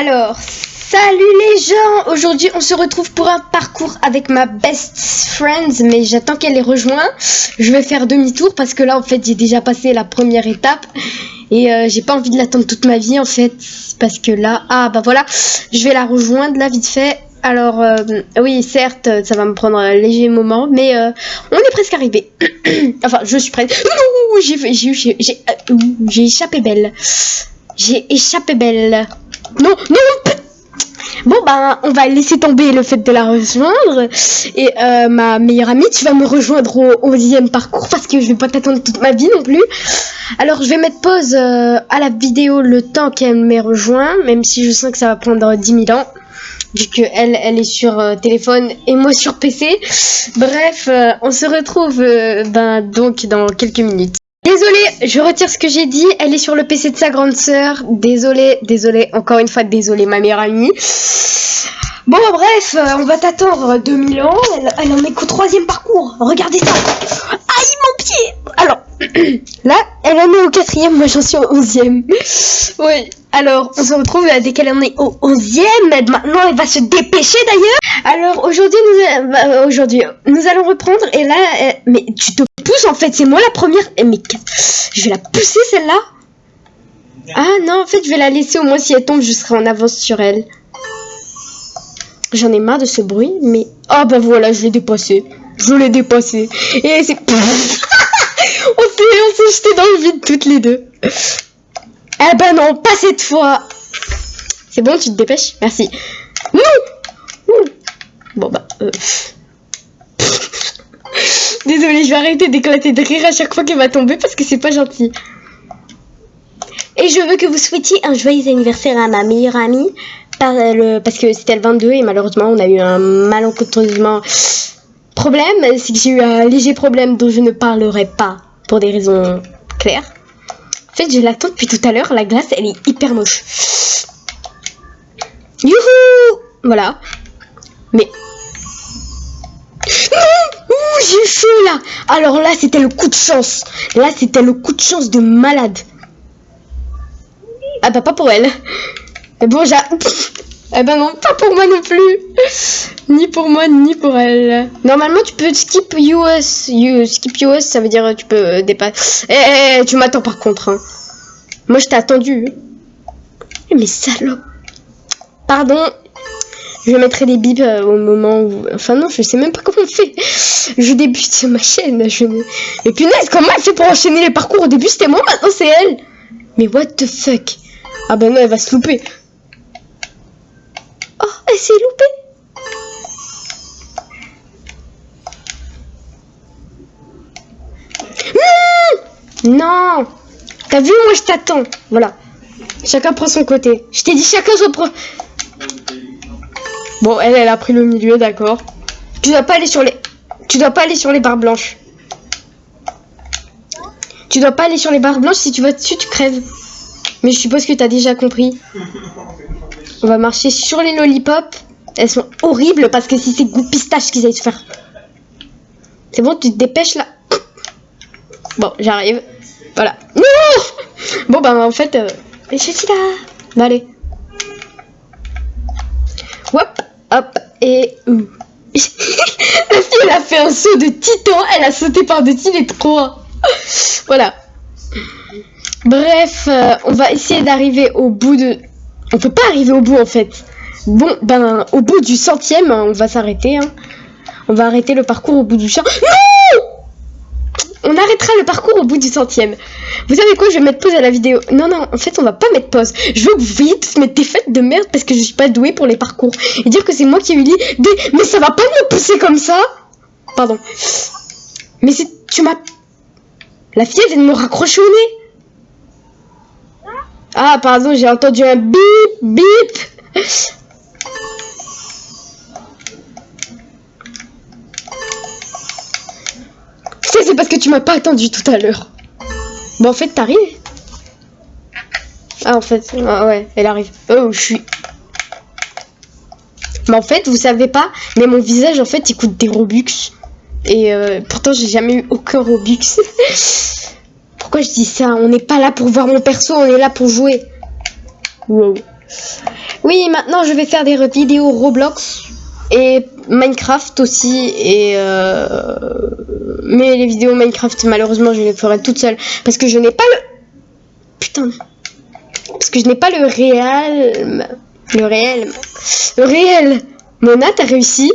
Alors, salut les gens Aujourd'hui, on se retrouve pour un parcours avec ma best friend, mais j'attends qu'elle les rejoint. Je vais faire demi-tour parce que là, en fait, j'ai déjà passé la première étape et euh, j'ai pas envie de l'attendre toute ma vie, en fait, parce que là, ah bah voilà, je vais la rejoindre là vite fait. Alors, euh, oui, certes, ça va me prendre un léger moment, mais euh, on est presque arrivé. enfin, je suis prête. J'ai j'ai échappé belle. J'ai échappé belle. Non, non Bon, bah, on va laisser tomber le fait de la rejoindre. Et euh, ma meilleure amie, tu vas me rejoindre au 11 parcours parce que je vais pas t'attendre toute ma vie non plus. Alors, je vais mettre pause euh, à la vidéo le temps qu'elle m'ait rejoint, même si je sens que ça va prendre 10 000 ans. Vu que elle, est sur euh, téléphone et moi sur PC. Bref, on se retrouve ben, donc dans quelques minutes. Désolée, je retire ce que j'ai dit. Elle est sur le PC de sa grande sœur. Désolée, désolée, encore une fois, désolée, ma meilleure amie. Bon, bref, euh, on va t'attendre 2000 ans. Elle, en est qu'au troisième parcours. Regardez ça. Aïe, mon pied. Alors, là, elle en est au quatrième. Moi, j'en suis au onzième. oui. Alors, on se retrouve dès qu'elle en est au onzième. Maintenant, elle va se dépêcher d'ailleurs. Alors, aujourd'hui, nous, bah, aujourd'hui, nous allons reprendre. Et là, mais tu te pousses en fait. C'est moi la première. Eh, mais je vais la pousser celle-là? Ah non, en fait, je vais la laisser au moins si elle tombe, je serai en avance sur elle. J'en ai marre de ce bruit, mais... Ah bah voilà, je l'ai dépassé. Je l'ai dépassé. Et c'est... jeté dans le vide toutes les deux. Eh ben non, pas cette fois. C'est bon, tu te dépêches? Merci. Bon bah... Euh... Désolée, je vais arrêter d'éclater de rire à chaque fois qu'elle va tomber parce que c'est pas gentil. Et je veux que vous souhaitiez un joyeux anniversaire à ma meilleure amie parce que c'était le 22 et malheureusement on a eu un malencontreusement problème. C'est que j'ai eu un léger problème dont je ne parlerai pas pour des raisons claires. En fait, je l'attends depuis tout à l'heure. La glace, elle est hyper moche. Youhou Voilà. Mais... Ouh, j'ai chaud là Alors là, c'était le coup de chance. Là, c'était le coup de chance de malade. Ah bah pas pour elle. Mais bon, j'ai... Eh ben non, pas pour moi non plus. Ni pour moi, ni pour elle. Normalement, tu peux skip US. You, skip US, ça veut dire tu peux euh, dépasser. Eh, eh, eh, tu m'attends par contre. Hein. Moi, je t'ai attendu. Mais salaud. Pardon. Je mettrai des bips euh, au moment où... Enfin non, je sais même pas comment on fait. Je débute ma chaîne. Je... Et punaise, comment elle fait pour enchaîner les parcours? Au début, c'était moi, maintenant c'est elle. Mais what the fuck? Ah ben non, elle va se louper. Oh, elle s'est loupée. Mmh non T'as vu, moi je t'attends? Voilà. Chacun prend son côté. Je t'ai dit chacun son pro... Bon, elle, elle a pris le milieu, d'accord. Tu dois pas aller sur les... Tu dois pas aller sur les barres blanches. Tu dois pas aller sur les barres blanches, si tu vas dessus, tu crèves. Mais je suppose que t'as déjà compris. On va marcher sur les lollipops. Elles sont horribles parce que si c'est goût pistache qu'ils aillent se faire. C'est bon, tu te dépêches là. Bon, j'arrive. Voilà. Non Bon, bah en fait, euh, je suis là. Bah, allez. Hop, hop, et... La fille, elle a fait un saut de titan. Elle a sauté par-dessus les trois. voilà. Bref, euh, on va essayer d'arriver au bout de... On peut pas arriver au bout en fait. Bon, ben, au bout du centième, on va s'arrêter. Hein. On va arrêter le parcours au bout du champ. Non On arrêtera le parcours au bout du centième. Vous savez quoi Je vais mettre pause à la vidéo. Non, non, en fait, on va pas mettre pause. Je veux que vous toutes mes défaites de merde parce que je suis pas douée pour les parcours. Et dire que c'est moi qui ai eu l'idée. Mais ça va pas me pousser comme ça Pardon. Mais c'est... Tu m'as... La fille, elle vient de me raccrocher au nez. Ah, pardon, j'ai entendu un bip, bip. C'est parce que tu m'as pas attendu tout à l'heure. Bon, en fait, t'arrives? Ah, en fait, ah, ouais, elle arrive. Oh, je suis... Mais en fait, vous savez pas, mais mon visage, en fait, il coûte des Robux. Et euh, pourtant, j'ai jamais eu aucun Robux. Pourquoi je dis ça? On n'est pas là pour voir mon perso, on est là pour jouer. Wow. Oui, maintenant je vais faire des vidéos Roblox et Minecraft aussi. Et euh... Mais les vidéos Minecraft, malheureusement, je les ferai toutes seules. Parce que je n'ai pas le... Putain. Parce que je n'ai pas le réel... Le réel... Le réel. Mona, t'as réussi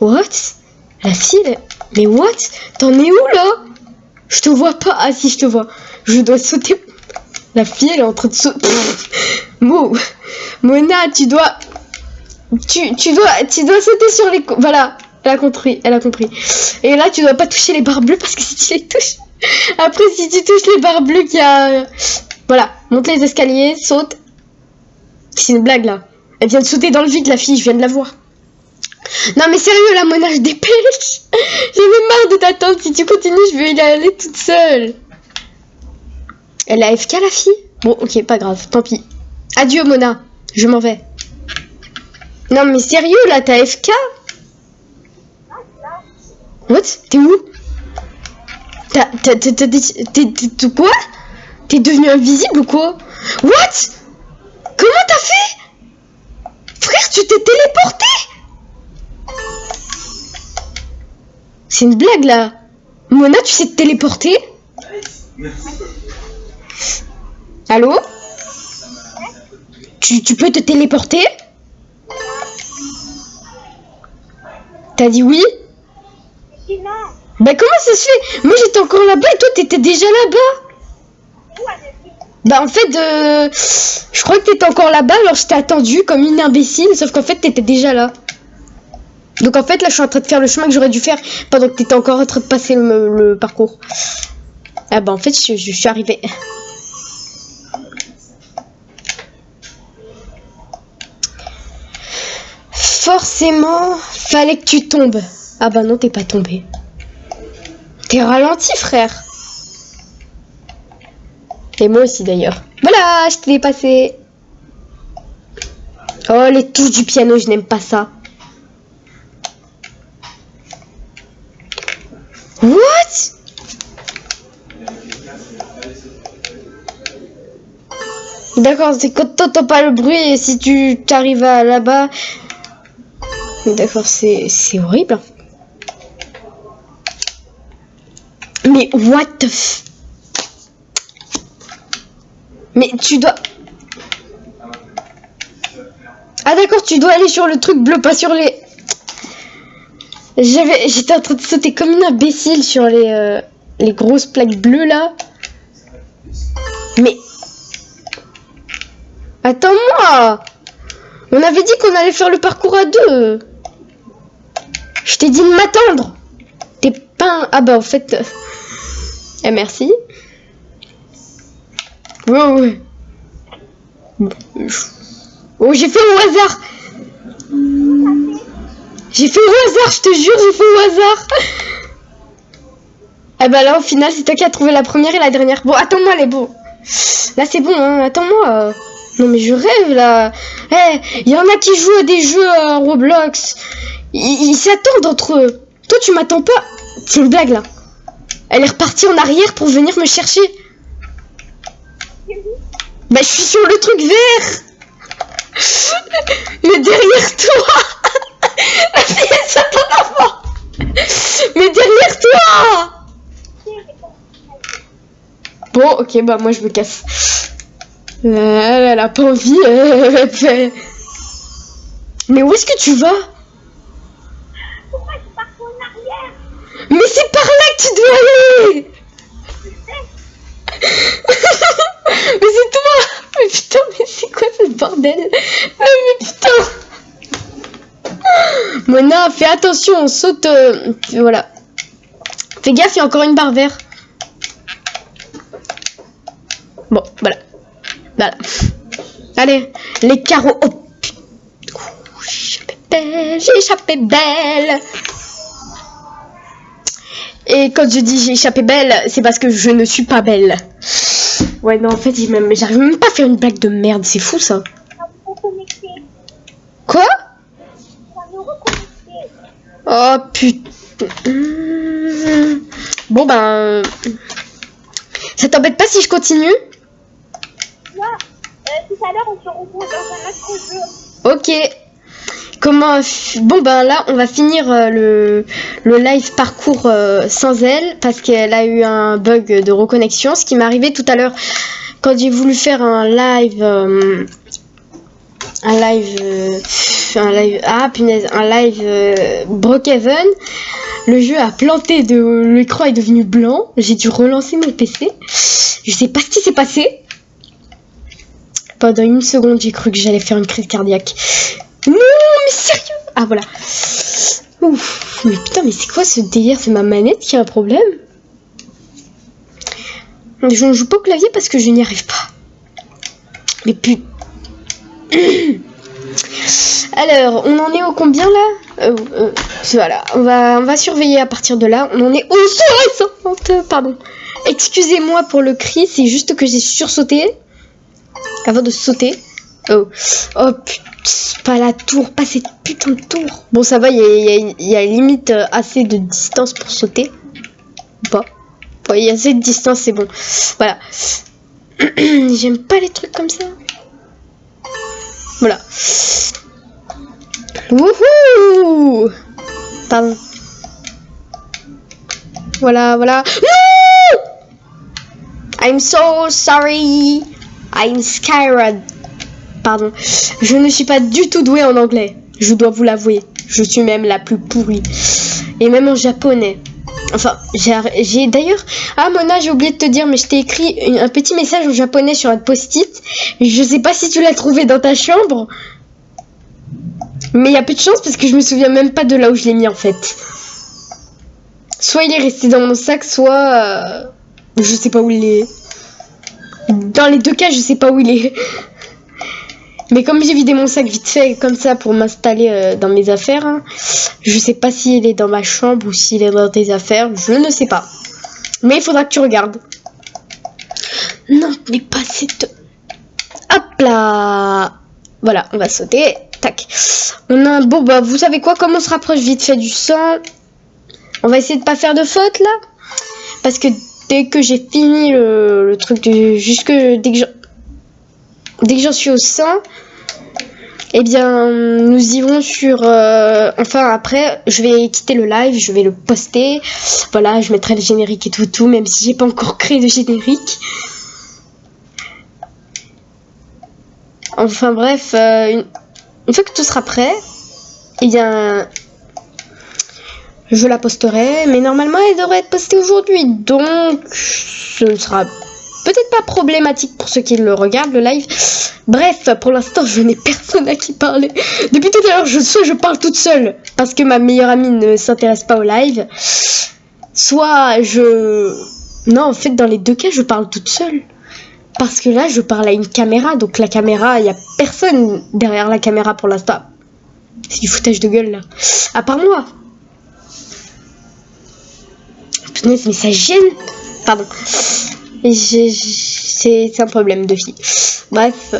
What? La fille Mais what? T'en es où là? Je te vois pas. Ah si, je te vois. Je dois sauter. La fille, elle est en train de sauter. Mo, Mona, tu dois, tu, tu dois, tu dois sauter sur les. Voilà, elle a compris, elle a compris. Et là, tu dois pas toucher les barres bleues parce que si tu les touches, après si tu touches les barres bleues, qu'il y a, voilà, monte les escaliers, saute. C'est une blague là. Elle vient de sauter dans le vide, la fille, je viens de la voir. Non mais sérieux, la Mona, je dépêche. J'ai même marre de t'attendre. Si tu continues, je vais y aller toute seule. Elle a FK la fille? Bon, ok, pas grave, tant pis. Adieu Mona, je m'en vais. Non mais sérieux là, t'as FK What? T'es où? T'as... T'es... quoi? T'es devenu invisible ou quoi? What? Comment t'as fait? Frère, tu t'es téléporté? C'est une blague là. Mona, tu sais te téléporter? Allô? Tu, tu peux te téléporter? T'as dit oui? Bah comment ça se fait? Moi j'étais encore là-bas et toi t'étais déjà là-bas. Bah en fait, euh, je crois que t'étais encore là-bas alors je t'ai attendu comme une imbécile sauf qu'en fait t'étais déjà là. Donc en fait là je suis en train de faire le chemin que j'aurais dû faire pendant que t'étais encore en train de passer le, parcours. Ah bah en fait je, je suis arrivé. Forcément, fallait que tu tombes. Ah bah non, t'es pas tombé. T'es ralenti, frère. Et moi aussi, d'ailleurs. Voilà, je t'ai dépassé. Oh, les touches du piano, je n'aime pas ça. What? D'accord, c'est quand t'entends pas le bruit et si tu t'arrives à là-bas, D'accord, c'est horrible. Mais what the. Mais tu dois... Ah d'accord, tu dois aller sur le truc bleu, pas sur les... J'avais, J'étais en train de sauter comme une imbécile sur les, euh, les grosses plaques bleues là. Mais... Attends-moi On avait dit qu'on allait faire le parcours à deux je t'ai dit de m'attendre. T'es pas Ah bah en fait... Euh, eh merci. Oh, oh j'ai fait au hasard. J'ai fait au hasard, je te jure, j'ai fait au hasard. Ah bah là au final c'est toi qui as trouvé la première et la dernière. Bon attends-moi les beaux. Là c'est bon, hein, attends-moi. Non mais je rêve là. Eh, il y en a qui jouent à des jeux à Roblox. Ils s'attendent entre eux. Toi, tu m'attends pas. C'est une blague, là. Elle est repartie en arrière pour venir me chercher. Bah, je suis sur le truc vert. Mais derrière toi. Avant. Mais derrière toi. Bon, ok, bah, moi, je me casse. Elle, a pas envie. Mais où est-ce que tu vas Mais c'est par là que tu dois aller Mais c'est toi Mais putain, mais c'est quoi ce bordel ah, Mais putain Mona, fais attention, on saute... Euh, voilà. Fais gaffe, il y a encore une barre verte. Bon, voilà. Voilà. Allez, les carreaux. Oh, j'ai échappé belle, j'ai échappé belle. Et quand je dis j'ai échappé belle, c'est parce que je ne suis pas belle. Ouais, non, en fait, j'arrive même pas à faire une blague de merde. C'est fou, ça. Quoi? Oh, putain. Bon, ben... Ça t'embête pas si je continue? Tout à l'heure, on se retrouve dans un autre Ok. Comment Bon ben là, on va finir euh, le, le live parcours euh, sans elle parce qu'elle a eu un bug de reconnexion, ce qui m'est arrivé tout à l'heure quand j'ai voulu faire un live, euh, un live, euh, un live, ah punaise, un live euh. Le jeu a planté de l'écran est devenu blanc. J'ai dû relancer mon PC. Je sais pas ce qui s'est passé. Pendant une seconde, j'ai cru que j'allais faire une crise cardiaque. Non, mais sérieux? Ah voilà. Mais putain, mais c'est quoi ce délire C'est ma manette qui a un problème? Je ne joue pas au clavier parce que je n'y arrive pas. Mais putain. Alors, on en est au combien là euh, euh, Voilà, on va, on va surveiller à partir de là. On en est au 160, pardon. Excusez-moi pour le cri, c'est juste que j'ai sursauté avant de sauter. Oh, oh putain, pas la tour, pas cette putain de tour. Bon, ça va, il y a, limite euh, assez de distance pour sauter. Ouais, il y a assez de distance, c'est bon. Voilà. J'aime pas les trucs comme ça. Voilà. Wouhou Pardon. Voilà, voilà. I'm so sorry. I'm scared. Pardon. Je ne suis pas du tout douée en anglais. Je dois vous l'avouer. Je suis même la plus pourrie. Et même en japonais. Enfin, j'ai d'ailleurs... Ah Mona, j'ai oublié de te dire, mais je t'ai écrit un petit message en japonais sur un post-it. Je sais pas si tu l'as trouvé dans ta chambre. Mais il y a peu de chance parce que je me souviens même pas de là où je l'ai mis en fait. Soit il est resté dans mon sac, soit... euh, je sais pas où il est. Dans les deux cas, je sais pas où il est. Mais comme j'ai vidé mon sac vite fait comme ça pour m'installer euh, dans mes affaires, hein, je sais pas s'il est dans ma chambre ou s'il est dans tes affaires, je ne sais pas. Mais il faudra que tu regardes. Non, mais pas cette... Hop là Voilà, on va sauter. Tac. On a un... Bon, bah, vous savez quoi Comme on se rapproche vite fait du sang, on va essayer de pas faire de faute, là. Parce que dès que j'ai fini le, truc de... Jusque... Dès que j'en- suis au 100, eh bien, nous irons sur... euh, enfin, après, je vais quitter le live, je vais le poster. Voilà, je mettrai le générique et tout, tout, même si j'ai pas encore créé de générique. Enfin, bref, euh, une fois que tout sera prêt, eh bien... Je la posterai, mais normalement, elle devrait être postée aujourd'hui. Donc, ce ne sera peut-être pas problématique pour ceux qui le regardent, le live. Bref, pour l'instant, je n'ai personne à qui parler. Depuis tout à l'heure, je, soit je parle toute seule, parce que ma meilleure amie ne s'intéresse pas au live, soit je... Non, en fait, dans les deux cas, je parle toute seule. Parce que là, je parle à une caméra, donc la caméra, il n'y a personne derrière la caméra pour l'instant. C'est du foutage de gueule, là. À part moi. Punaise, mais ça gêne. Pardon. C'est un problème de fille. Bref.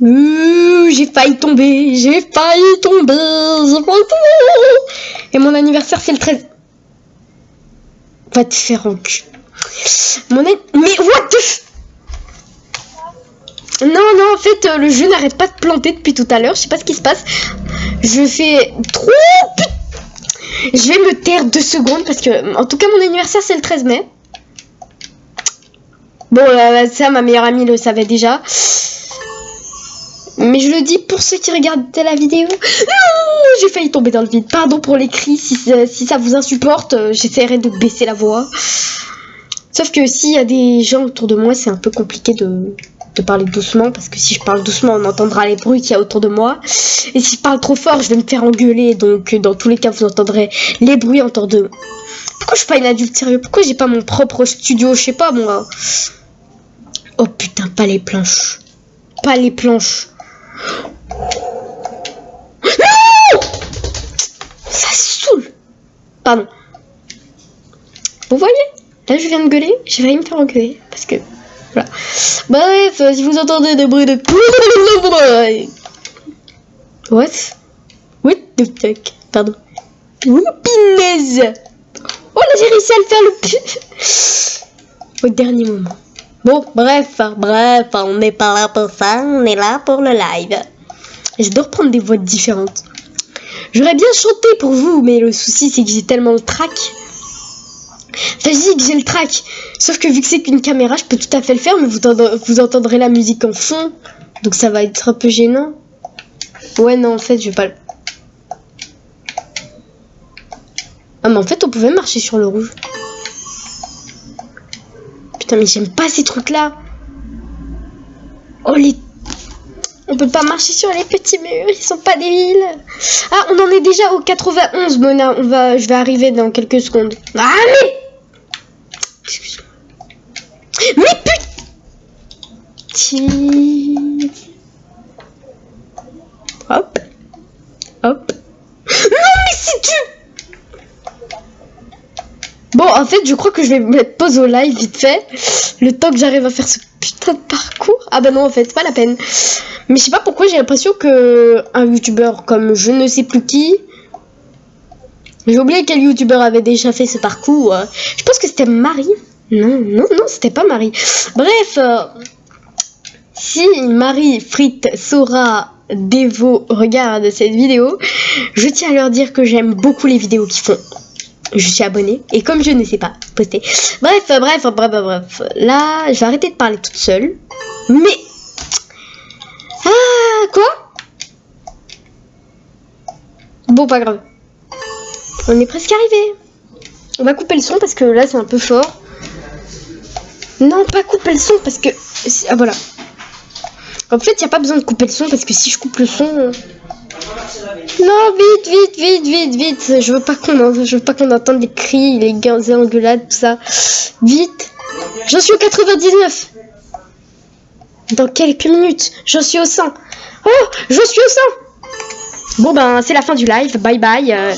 Ouh, j'ai failli tomber. J'ai failli tomber. J'ai failli tomber. Et mon anniversaire, c'est le 13. Va te faire enculer. Mon an- Mais what the f- Non, non, en fait, euh, le jeu n'arrête pas de planter depuis tout à l'heure. Je sais pas ce qui se passe. Je fais trop... Je vais me taire deux secondes parce que, en tout cas, mon anniversaire, c'est le 13 mai. Bon, euh, ça, ma meilleure amie le savait déjà. Mais je le dis pour ceux qui regardent la vidéo. Non, j'ai failli tomber dans le vide. Pardon pour les cris. Si, ça- si ça vous insupporte, euh, j'essaierai de baisser la voix. Sauf que s'il y a des gens autour de moi, c'est un peu compliqué de, parler doucement. Parce que si je parle doucement, on entendra les bruits qu'il y a autour de moi. Et si je parle trop fort, je vais me faire engueuler. Donc, euh, dans tous les cas, vous entendrez les bruits autour de Pourquoi je suis pas une adulte sérieux? Pourquoi j'ai pas mon propre studio? Je sais pas, moi. Oh putain, pas les planches. Pas les planches. Ça saoule. Pardon. Vous voyez? Là, je viens de gueuler. J'ai failli me faire engueuler. Parce que... Bref, euh, si vous entendez des bruits de... What? What the fuck? Pardon. Whoopinaise Oh là, j'ai réussi à le faire le. Au dernier moment. Bon, bref, bref, on n'est pas là pour ça, on est là pour le live. J'adore prendre des voix différentes. J'aurais bien chanté pour vous, mais le souci c'est que j'ai tellement le trac. Que j'ai le trac. Sauf que vu que c'est qu'une caméra, je peux tout à fait le faire, mais vous, vous entendrez la musique en fond. Donc ça va être un peu gênant. Ouais, non, en fait, je vais pas le... Ah, mais en fait, on pouvait marcher sur le rouge. Putain, mais j'aime pas ces trucs-là. Oh, les... On peut pas marcher sur les petits murs, ils sont pas débiles. Ah, on en est déjà au 91, Mona. On va... Je vais arriver dans quelques secondes. Ah, mais... Excuse-moi. Mais putain Hop. Hop. Non, mais si tu... Bon, en fait, je crois que je vais mettre pause au live vite fait. Le temps que j'arrive à faire ce putain de parcours. Ah bah non, en fait, pas la peine. Mais je sais pas pourquoi j'ai l'impression que un youtubeur comme je ne sais plus qui... J'ai oublié quel youtubeur avait déjà fait ce parcours. Je pense que c'était Marie. Non, non, non, c'était pas Marie. Bref, euh, si Marie Frites Sora Devo regarde cette vidéo, je tiens à leur dire que j'aime beaucoup les vidéos qu'ils font je suis abonnée. Et comme je ne sais pas poster. Bref, bref, bref, bref. Là, je vais arrêter de parler toute seule. Mais... Ah, quoi? Bon, pas grave. On est presque arrivé. On va couper le son parce que là, c'est un peu fort. Non, pas couper le son parce que... Ah, voilà. En fait, il n'y a pas besoin de couper le son parce que si je coupe le son... Non, vite, vite, vite, vite, vite. Je veux pas qu'on je veux pas qu'on entende les cris, les engueulades, tout ça. Vite. J'en suis au 99. Dans quelques minutes, j'en suis au 100. Oh, j'en suis au 100. Bon ben, c'est la fin du live. Bye bye. Euh,